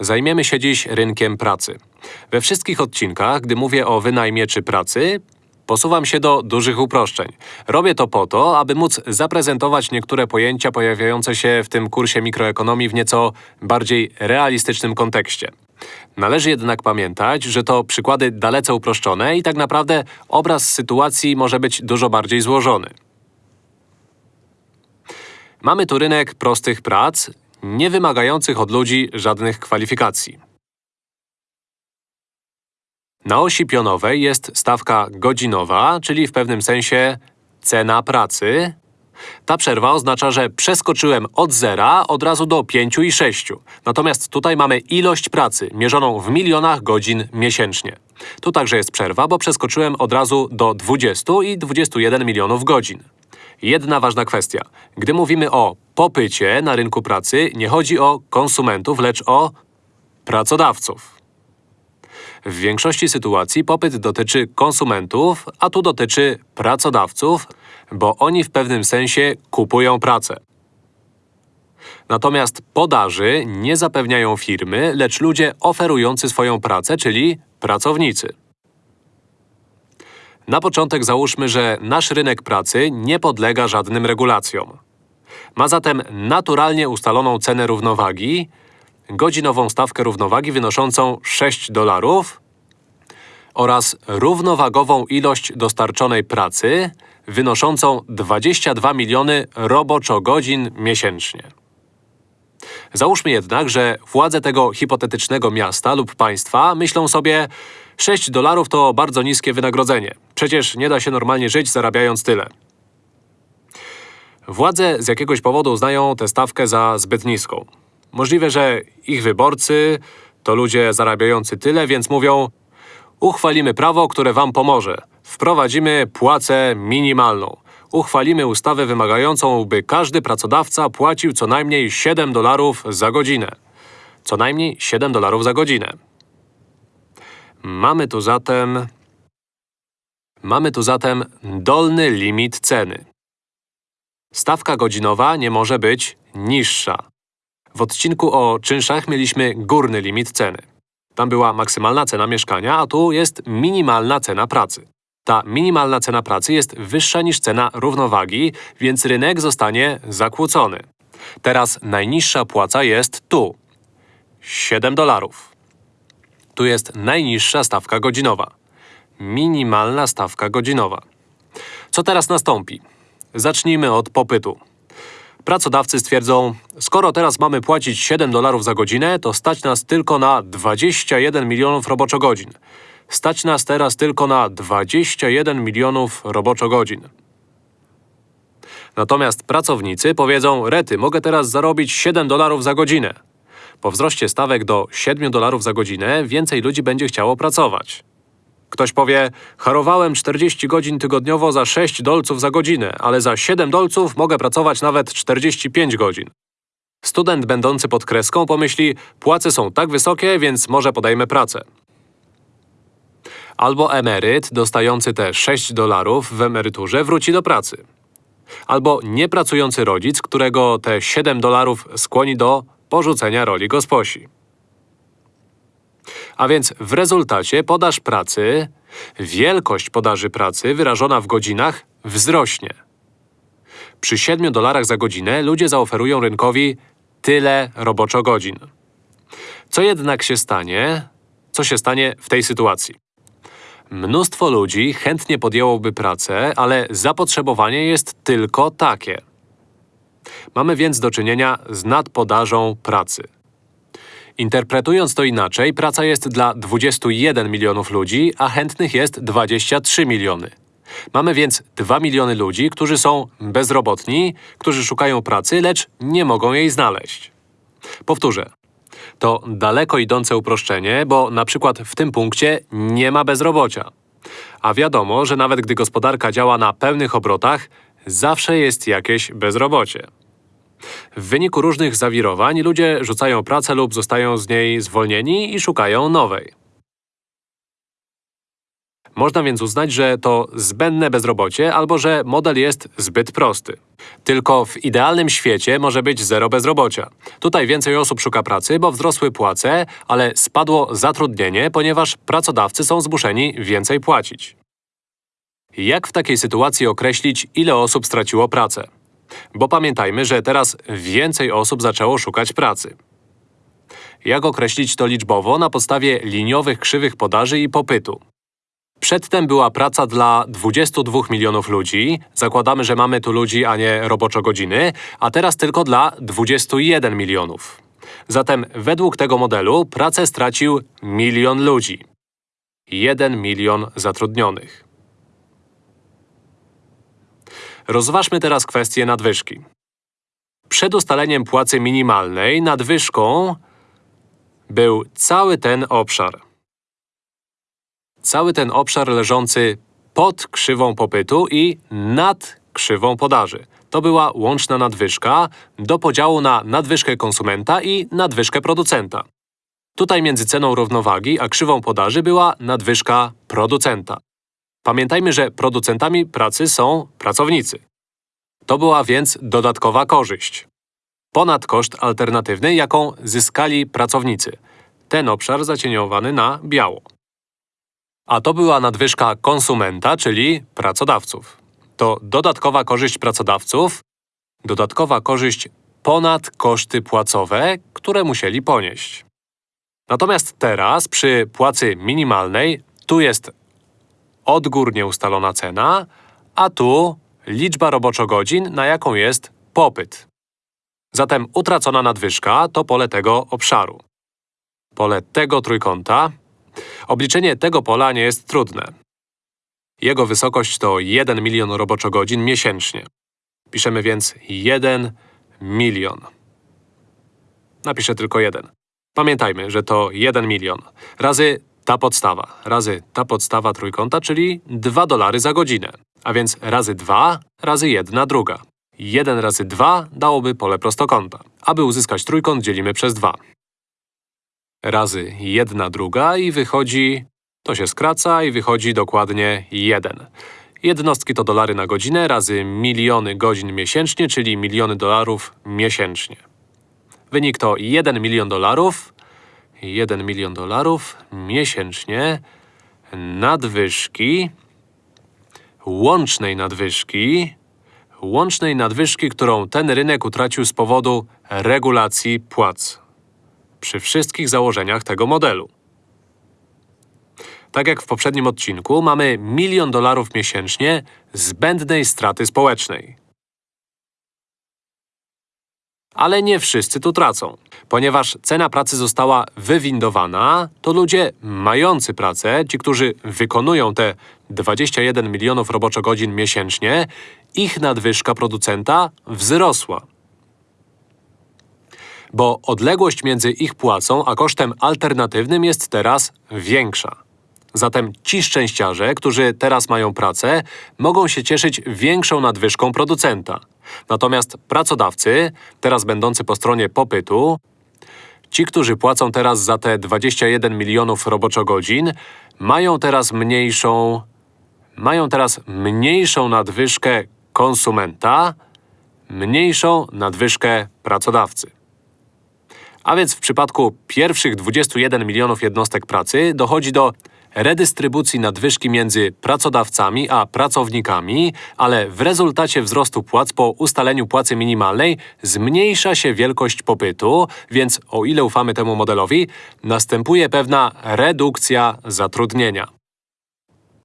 Zajmiemy się dziś rynkiem pracy. We wszystkich odcinkach, gdy mówię o wynajmie czy pracy, posuwam się do dużych uproszczeń. Robię to po to, aby móc zaprezentować niektóre pojęcia pojawiające się w tym kursie mikroekonomii w nieco bardziej realistycznym kontekście. Należy jednak pamiętać, że to przykłady dalece uproszczone i tak naprawdę obraz sytuacji może być dużo bardziej złożony. Mamy tu rynek prostych prac, nie wymagających od ludzi żadnych kwalifikacji. Na osi pionowej jest stawka godzinowa, czyli w pewnym sensie cena pracy. Ta przerwa oznacza, że przeskoczyłem od zera od razu do 5 i 6. Natomiast tutaj mamy ilość pracy, mierzoną w milionach godzin miesięcznie. Tu także jest przerwa, bo przeskoczyłem od razu do 20 i 21 milionów godzin. Jedna ważna kwestia. Gdy mówimy o popycie na rynku pracy, nie chodzi o konsumentów, lecz o pracodawców. W większości sytuacji popyt dotyczy konsumentów, a tu dotyczy pracodawców, bo oni w pewnym sensie kupują pracę. Natomiast podaży nie zapewniają firmy, lecz ludzie oferujący swoją pracę, czyli pracownicy. Na początek załóżmy, że nasz rynek pracy nie podlega żadnym regulacjom. Ma zatem naturalnie ustaloną cenę równowagi, godzinową stawkę równowagi wynoszącą 6 dolarów oraz równowagową ilość dostarczonej pracy wynoszącą 22 miliony roboczo-godzin miesięcznie. Załóżmy jednak, że władze tego hipotetycznego miasta lub państwa myślą sobie 6 dolarów to bardzo niskie wynagrodzenie. Przecież nie da się normalnie żyć zarabiając tyle. Władze z jakiegoś powodu uznają tę stawkę za zbyt niską. Możliwe, że ich wyborcy to ludzie zarabiający tyle, więc mówią Uchwalimy prawo, które wam pomoże. Wprowadzimy płacę minimalną. Uchwalimy ustawę wymagającą, by każdy pracodawca płacił co najmniej 7 dolarów za godzinę. Co najmniej 7 dolarów za godzinę. Mamy tu zatem… Mamy tu zatem dolny limit ceny. Stawka godzinowa nie może być niższa. W odcinku o czynszach mieliśmy górny limit ceny. Tam była maksymalna cena mieszkania, a tu jest minimalna cena pracy. Ta minimalna cena pracy jest wyższa niż cena równowagi, więc rynek zostanie zakłócony. Teraz najniższa płaca jest tu. 7 dolarów. Tu jest najniższa stawka godzinowa. Minimalna stawka godzinowa. Co teraz nastąpi? Zacznijmy od popytu. Pracodawcy stwierdzą, skoro teraz mamy płacić 7 dolarów za godzinę, to stać nas tylko na 21 milionów roboczogodzin. Stać nas teraz tylko na 21 milionów roboczogodzin. Natomiast pracownicy powiedzą, rety, mogę teraz zarobić 7 dolarów za godzinę. Po wzroście stawek do 7 dolarów za godzinę więcej ludzi będzie chciało pracować. Ktoś powie, harowałem 40 godzin tygodniowo za 6 dolców za godzinę, ale za 7 dolców mogę pracować nawet 45 godzin. Student będący pod kreską pomyśli, płace są tak wysokie, więc może podejmę pracę. Albo emeryt dostający te 6 dolarów w emeryturze wróci do pracy. Albo niepracujący rodzic, którego te 7 dolarów skłoni do porzucenia roli gosposi. A więc w rezultacie podaż pracy, wielkość podaży pracy wyrażona w godzinach wzrośnie. Przy 7 dolarach za godzinę ludzie zaoferują rynkowi tyle roboczo godzin. Co jednak się stanie? Co się stanie w tej sytuacji? Mnóstwo ludzi chętnie podjęłoby pracę, ale zapotrzebowanie jest tylko takie. Mamy więc do czynienia z nadpodażą pracy. Interpretując to inaczej, praca jest dla 21 milionów ludzi, a chętnych jest 23 miliony. Mamy więc 2 miliony ludzi, którzy są bezrobotni, którzy szukają pracy, lecz nie mogą jej znaleźć. Powtórzę. To daleko idące uproszczenie, bo na przykład w tym punkcie nie ma bezrobocia. A wiadomo, że nawet gdy gospodarka działa na pełnych obrotach, zawsze jest jakieś bezrobocie. W wyniku różnych zawirowań ludzie rzucają pracę lub zostają z niej zwolnieni i szukają nowej. Można więc uznać, że to zbędne bezrobocie albo że model jest zbyt prosty. Tylko w idealnym świecie może być zero bezrobocia. Tutaj więcej osób szuka pracy, bo wzrosły płace, ale spadło zatrudnienie, ponieważ pracodawcy są zmuszeni więcej płacić. Jak w takiej sytuacji określić, ile osób straciło pracę? Bo pamiętajmy, że teraz więcej osób zaczęło szukać pracy. Jak określić to liczbowo na podstawie liniowych krzywych podaży i popytu? Przedtem była praca dla 22 milionów ludzi. Zakładamy, że mamy tu ludzi, a nie roboczo godziny, a teraz tylko dla 21 milionów. Zatem według tego modelu pracę stracił milion ludzi. 1 milion zatrudnionych. Rozważmy teraz kwestię nadwyżki. Przed ustaleniem płacy minimalnej nadwyżką był cały ten obszar. Cały ten obszar leżący pod krzywą popytu i nad krzywą podaży. To była łączna nadwyżka do podziału na nadwyżkę konsumenta i nadwyżkę producenta. Tutaj między ceną równowagi a krzywą podaży była nadwyżka producenta. Pamiętajmy, że producentami pracy są pracownicy. To była więc dodatkowa korzyść. Ponad koszt alternatywny, jaką zyskali pracownicy. Ten obszar zacieniowany na biało. A to była nadwyżka konsumenta, czyli pracodawców. To dodatkowa korzyść pracodawców, dodatkowa korzyść ponad koszty płacowe, które musieli ponieść. Natomiast teraz przy płacy minimalnej tu jest odgórnie ustalona cena, a tu liczba roboczogodzin, na jaką jest popyt. Zatem utracona nadwyżka to pole tego obszaru. Pole tego trójkąta. Obliczenie tego pola nie jest trudne. Jego wysokość to 1 milion roboczogodzin miesięcznie. Piszemy więc 1 milion. Napiszę tylko 1. Pamiętajmy, że to 1 milion razy ta podstawa, razy ta podstawa trójkąta, czyli 2 dolary za godzinę. A więc razy 2 razy 1 druga. 1 razy 2 dałoby pole prostokąta. Aby uzyskać trójkąt dzielimy przez 2. Razy 1 druga i wychodzi… To się skraca i wychodzi dokładnie 1. Jednostki to dolary na godzinę razy miliony godzin miesięcznie, czyli miliony dolarów miesięcznie. Wynik to 1 milion dolarów 1 milion dolarów miesięcznie nadwyżki, łącznej nadwyżki, łącznej nadwyżki, którą ten rynek utracił z powodu regulacji płac. Przy wszystkich założeniach tego modelu. Tak jak w poprzednim odcinku, mamy milion dolarów miesięcznie zbędnej straty społecznej. Ale nie wszyscy tu tracą. Ponieważ cena pracy została wywindowana, to ludzie mający pracę, ci, którzy wykonują te 21 milionów roboczogodzin miesięcznie, ich nadwyżka producenta wzrosła. Bo odległość między ich płacą a kosztem alternatywnym jest teraz większa. Zatem ci szczęściarze, którzy teraz mają pracę, mogą się cieszyć większą nadwyżką producenta. Natomiast pracodawcy, teraz będący po stronie popytu, ci, którzy płacą teraz za te 21 milionów roboczogodzin, mają teraz mniejszą… mają teraz mniejszą nadwyżkę konsumenta, mniejszą nadwyżkę pracodawcy. A więc w przypadku pierwszych 21 milionów jednostek pracy dochodzi do redystrybucji nadwyżki między pracodawcami a pracownikami, ale w rezultacie wzrostu płac po ustaleniu płacy minimalnej zmniejsza się wielkość popytu, więc o ile ufamy temu modelowi, następuje pewna redukcja zatrudnienia.